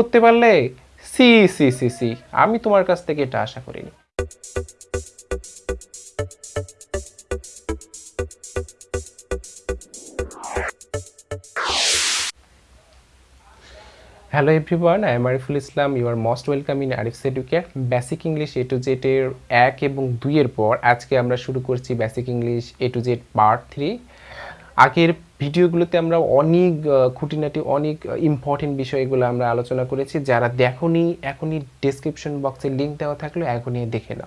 করতে পারলে C C C C. আমি তোমার কাছ থেকে এটা আশা করিনি। Hello everyone I am Ariful Islam you are most welcome in Arif's educate basic English A to জেডের এক এবং দুইয়ের পর আজকে আমরা শুরু করছি basic English A to Z part three আগের ভিডিওগুলোতে আমরা অনেক খুঁটিনাটি অনেক ইম্পর্টেন্ট বিষয়গুলো আমরা আলোচনা করেছি। যারা দেখোনি, এখনই ডেসক্রিপশন বক্সে লিঙ্ক দেওয়া থাকলে, এখনই দেখে নাও।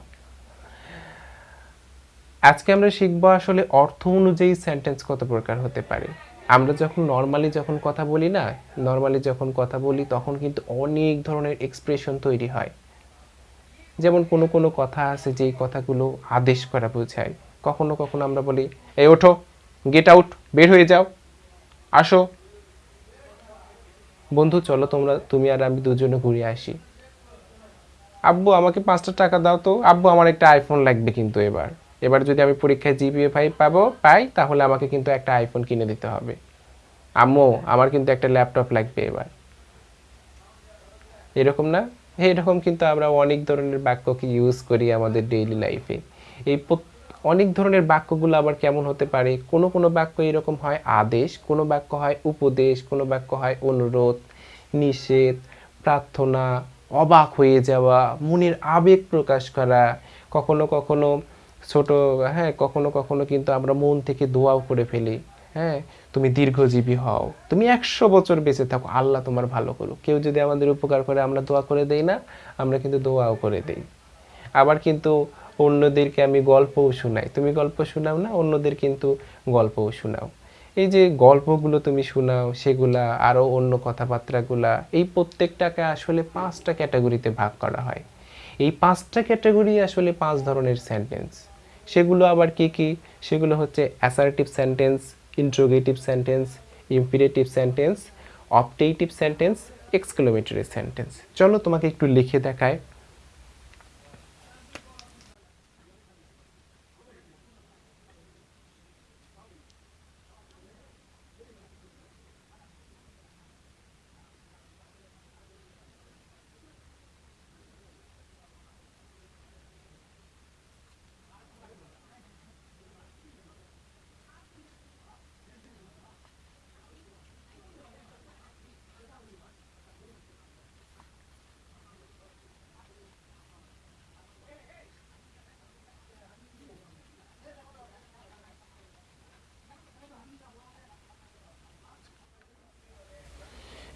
আজকে আমরা শিখব আসলে অর্থ অনুযায়ী সেন্টেন্স কত প্রকার হতে পারে। আমরা যখন নর্মালি যখন কথা বলি না নর্মালি যখন কথা বলি, তখন কিন্তু অনেক ধরনের এক্সপ্রেশন তৈরি হয়। যেমন কোনো কোনো কথা আছে, যেই কথাগুলো আদেশ করা বোঝায়। কখনো কখনো আমরা বলি, এই, ওঠো। গেট আউট বের হয়ে যাও। আসো। বন্ধু, চলো তোমরা, তুমি আর আমি দুজনে ঘুরে আসি। আব্বু, আমাকে পাঁচটা টাকা দাও তো। আব্বু, আমার একটা আইফোন লাগবে কিন্তু এবার। এবার যদি আমি পরীক্ষায় জিপিএ ফাইভ পাবো, পাই, তাহলে আমাকে কিন্তু একটা আইফোন কিনে দিতে হবে। আম্মু, আমার কিন্তু একটা ল্যাপটপ লাগবে এবার। এরকম না? এরকম কিন্তু আমরা অনেক ধরনের বাক্যকে ইউজ করি আমাদের ডেইলি লাইফে এই প্রত- অনেক ধরনের বাক্যগুলো আবার কেমন হতে পারে? কোনো কোনো বাক্য এরকম হয়, আদেশ, কোনো বাক্য হয়, উপদেশ, কোনো বাক্য হয়, অনুরোধ, নিষেধ, প্রার্থনা, অবাক হয়ে যাওয়া, মনের আবেগ প্রকাশ করা, কখনো কখনো ছোট হ্যাঁ কখনো কখনো কিন্তু আমরা মন থেকে দোয়াও করে ফেলি হ্যাঁ তুমি দীর্ঘজীবী হও, তুমি একশো বছর বেঁচে থাকো, আল্লাহ তোমার ভালো করুক। কেউ যদি আমাদের উপকার করে, আমরা দোয়া করে দেই না, আমরা কিন্তু দোয়াও করে দেই। আবার কিন্তু অন্যদেরকে আমি গল্পও শোনাই। তুমি গল্প শোনাও না, অন্যদের কিন্তু গল্পও শোনাও। এই যে গল্পগুলো তুমি শোনাও, সেগুলা, আরও অন্য কথাবার্তাগুলা, এই প্রত্যেকটাকে আসলে পাঁচটা ক্যাটাগরিতে ভাগ করা হয়। এই পাঁচটা ক্যাটাগরি আসলে পাঁচ ধরনের সেন্টেন্স। সেগুলো আবার কি কি? সেগুলো হচ্ছে assertive sentence, interrogative sentence, imperative sentence optative sentence, exclamatory sentence. চলো তোমাকে একটু লিখে দেখায়।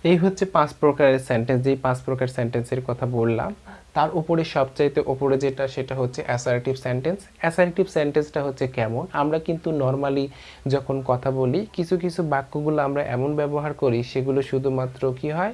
এই হচ্ছে পাঁচ প্রকারের সেন্টেন্স যেই পাঁচ প্রকার সেন্টেন্সের কথা বললাম, তার উপরে সবচাইতে ওপরে যেটা, সেটা হচ্ছে অ্যাসারেটিভ সেন্টেন্স অ্যাসারেটিভ সেন্টেন্সটা হচ্ছে কেমন? আমরা কিন্তু নর্মালি যখন কথা বলি, কিছু কিছু বাক্যগুলো আমরা এমন ব্যবহার করি, সেগুলো শুধুমাত্র কি হয়?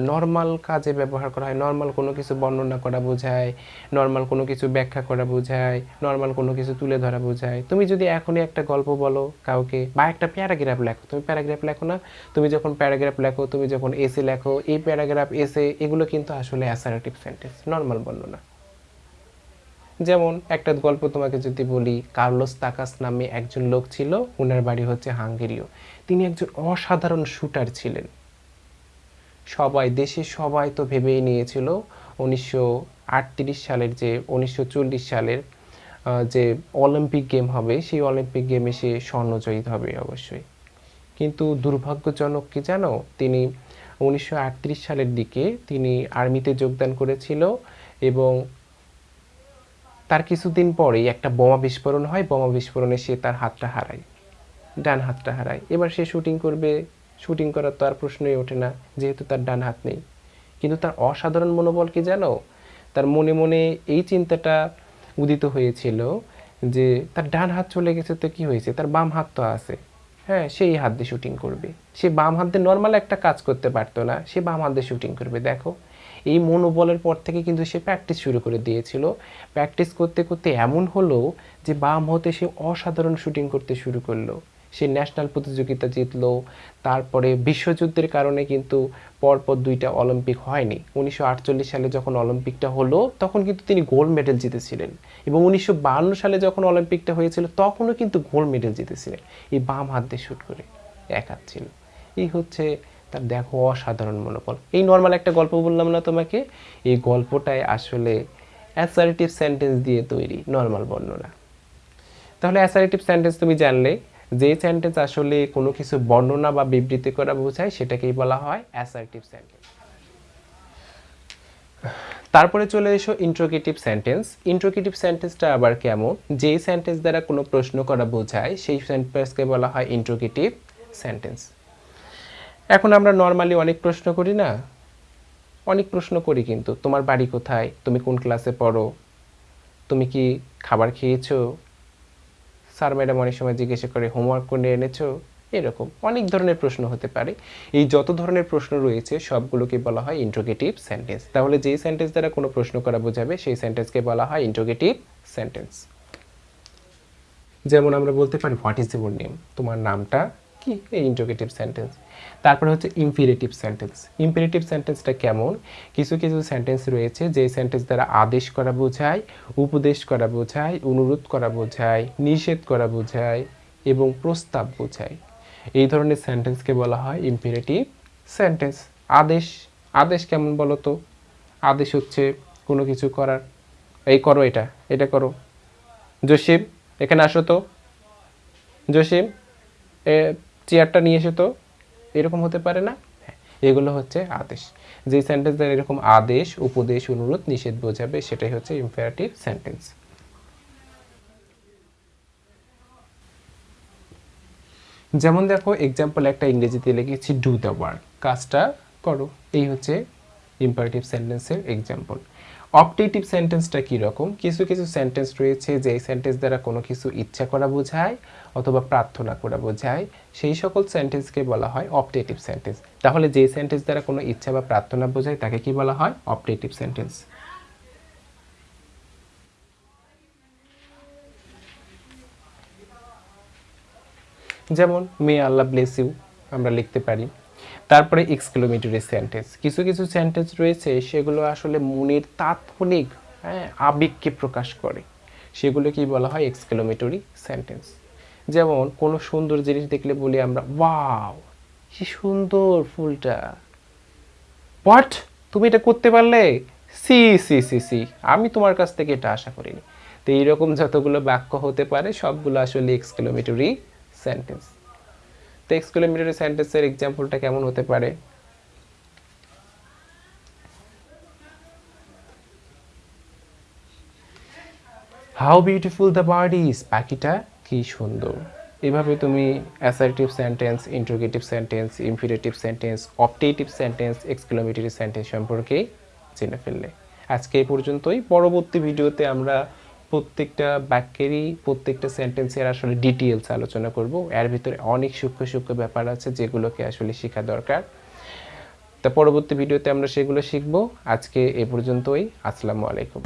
নর্মাল কাজে ব্যবহার করা হয়। নর্মাল কোনো কিছু বর্ণনা করা বোঝায় নর্মাল কোনো কিছু ব্যাখ্যা করা বোঝায় নর্মাল কোনো কিছু তুলে ধরা বোঝায়। তুমি যদি এখনই একটা গল্প বলো কাউকে বা একটা প্যারাগ্রাফ লেখো, তুমি প্যারাগ্রাফ লেখো না, তুমি যখন প্যারাগ্রাফ লেখো, তুমি যখন এসে লেখো, এই প্যারাগ্রাফ এসে এগুলো কিন্তু আসলে অ্যাসারেটিভ সেন্টেন্স নর্মাল বর্ণনা। যেমন একটা গল্প তোমাকে যদি বলি, কার্লোস তাকাস নামে একজন লোক ছিল ওনার বাড়ি হচ্ছে হাঙ্গেরিও। তিনি একজন অসাধারণ শুটার ছিলেন। সবাই দেশে সবাই তো ভেবেই নিয়েছিল উনিশশো আটত্রিশ সালের যে, উনিশশো চল্লিশ সালের যে অলিম্পিক গেম হবে, সেই অলিম্পিক গেমে সে স্বর্ণজয়ী হবে অবশ্যই। কিন্তু দুর্ভাগ্যজনক কি জানো? তিনি উনিশশো আটত্রিশ সালের দিকে তিনি আর্মিতে যোগদান করেছিল এবং তার কিছুদিন পরেই একটা বোমা বিস্ফোরণ হয়। বোমা বিস্ফোরণে সে তার হাতটা হারায়, ডান হাতটা হারায়। এবার সে শুটিং করবে শুটিং করার তো আর প্রশ্নই ওঠে না, যেহেতু তার ডান হাত নেই। কিন্তু তার অসাধারণ মনোবল কি জানো? তার মনে মনে এই চিন্তাটা উদিত হয়েছিল যে তার ডান হাত চলে গেছে তো কি হয়েছে? তার বাম হাত তো আছে। হ্যাঁ সেই হাত দিয়ে শুটিং করবে। সে বাম হাত দিয়ে নর্মাল একটা কাজ করতে পারতো না, সে বাম হাত দিয়ে শুটিং করবে। দেখো, এই মনোবলের পর থেকে কিন্তু সে প্র্যাকটিস শুরু করে দিয়েছিল। প্র্যাকটিস করতে করতে এমন হলো যে বাম হতে সে অসাধারণ শুটিং করতে শুরু করল। সে ন্যাশনাল প্রতিযোগিতা জিতলো। তারপরে বিশ্বযুদ্ধের কারণে কিন্তু পরপর দুইটা অলিম্পিক হয়নি। উনিশশো আটচল্লিশ সালে যখন অলিম্পিকটা হলো, তখন কিন্তু তিনি গোল্ড মেডেল জিতেছিলেন। এবং উনিশশো সালে যখন অলিম্পিকটা হয়েছিল, তখনও কিন্তু গোল্ড মেডেল জিতেছিলেন। এই বাম হাত দিয়ে শ্যুট করে, এক হাত ছিল। এই হচ্ছে তার দেখো অসাধারণ মনোবল। এই নর্মাল একটা গল্প বললাম না তোমাকে? এই গল্পটাই আসলে অ্যাসারেটিভ সেন্টেন্স দিয়ে তৈরি নর্মাল বর্ণনা। তাহলে অ্যাসারেটিভ সেন্টেন্স তুমি জানলে যে সেন্টেন্স আসলে কোনো কিছু বর্ণনা বা বিবৃতি করা বোঝায়, সেটাকেই বলা হয় অ্যাসারেটিভ সেন্টেন্স তারপরে চলে এসো ইন্ট্রোগেটিভ সেন্টেন্স ইন্ট্রোগেটিভ সেন্টেন্সটা আবার কেমন? যেই সেন্টেন্স দ্বারা কোনো প্রশ্ন করা বোঝায়, সেই সেন্টেন্সকে বলা হয় ইন্ট্রোগেটিভ সেন্টেন্স এখন আমরা নর্মালি অনেক প্রশ্ন করি না? অনেক প্রশ্ন করি কিন্তু। তোমার বাড়ি কোথায়? তুমি কোন ক্লাসে পড়ো? তুমি কি খাবার খেয়েছো? স্যার ম্যাডাম অনেক সময় জিজ্ঞাসা করে হোমওয়ার্ক করে এনেছো? এরকম অনেক ধরনের প্রশ্ন হতে পারে। এই যত ধরনের প্রশ্ন রয়েছে, সবগুলোকে বলা হয় ইন্ট্রোগেটিভ সেন্টেন্স তাহলে যেই সেন্টেন্স দ্বারা কোনো প্রশ্ন করা বোঝাবে, সেই সেন্টেন্সকে বলা হয় ইন্ট্রোগেটিভ সেন্টেন্স যেমন আমরা বলতে পারি হোয়াট ইজ ইউর নেম তোমার নামটা কি? এই ইন্ট্রোগেটিভ সেন্টেন্স তারপরে হচ্ছে ইম্পিরেটিভ সেন্টেন্স ইম্পিরেটিভ সেন্টেন্সটা কেমন? কিছু কিছু সেন্টেন্স রয়েছে যে সেন্টেন্স দ্বারা আদেশ করা বোঝায়, উপদেশ করা বোঝায়, অনুরোধ করা বোঝায়, নিষেধ করা বোঝায় এবং প্রস্তাব বোঝায়। এই ধরনের সেন্টেন্সকে বলা হয় ইম্পিরেটিভ সেন্টেন্স আদেশ আদেশ কেমন বলো তো? আদেশ হচ্ছে কোনো কিছু করার। এই করো এটা এটা করো। জসিম, এখানে আসো তো। জসিম চেয়ারটা নিয়ে এসে তো এরকম হতে পারে না? হ্যাঁ, এগুলো হচ্ছে আদেশ। যে সেন্টেন্স দ্বারা এরকম আদেশ উপদেশ অনুরোধ নিষেধ বোঝাবে সেটাই হচ্ছে ইম্পারেটিভ সেন্টেন্স যেমন দেখো এক্সাম্পল একটা ইংরেজিতে লিখেছি ডু দ্য ওয়ার্ক কাজটা করো। এই হচ্ছে ইম্পারেটিভ সেন্টেন্সের এক্সাম্পল অপটেটিভ সেন্টেন্সটা কীরকম? কিছু কিছু সেন্টেন্স রয়েছে যে সেন্টেন্স দ্বারা কোনো কিছু ইচ্ছা করা বোঝায় অথবা প্রার্থনা করা বোঝায়। সেই সকল সেন্টেন্সকে বলা হয় অপটেটিভ সেন্টেন্স তাহলে যে সেন্টেন্স দ্বারা কোনো ইচ্ছা বা প্রার্থনা বোঝায় তাকে কি বলা হয়? অপটেটিভ সেন্টেন্স যেমন মে আল্লাহ ব্লেস ইউ আমরা লিখতে পারি। তারপরে এক্সক্লোমেটরি সেন্টেন্স কিছু কিছু সেন্টেন্স রয়েছে, সেগুলো আসলে মনের তাৎক্ষণিক হ্যাঁ আবেগকে প্রকাশ করে। সেগুলো কি বলা হয়? এক্সক্লোমেটরি সেন্টেন্স যেমন, কোনো সুন্দর জিনিস দেখলে বলি আমরা ওয়াও কি সুন্দর ফুলটা। হোয়াট তুমি এটা করতে পারলে? সি সি সি সি, আমি তোমার কাছ থেকে এটা আশা করিনি। তো এইরকম যতগুলো বাক্য হতে পারে, সবগুলো আসলে এক্সক্লোমেটরি সেন্টেন্স তো সেন্টেন্সের এক্সাম্পলটা কেমন হতে পারে? How beautiful the bird is পাখিটা কি সুন্দর। এভাবে তুমি assertive sentence interrogative sentence imperative sentence optative sentence exclamatory sentence সম্পর্কে জেনে ফেললে। আজকে এই পর্যন্তই। পরবর্তী ভিডিওতে আমরা প্রত্যেকটা বাক্যেরই প্রত্যেকটা সেন্টেন্সের আসলে ডিটেলস আলোচনা করব। এর ভিতরে অনেক সূক্ষ্ম সূক্ষ্ম ব্যাপার আছে যেগুলোকে আসলে শেখা দরকার। তা পরবর্তী ভিডিওতে আমরা সেগুলো শিখব। আজকে এ পর্যন্তই। আসসালামু আলাইকুম।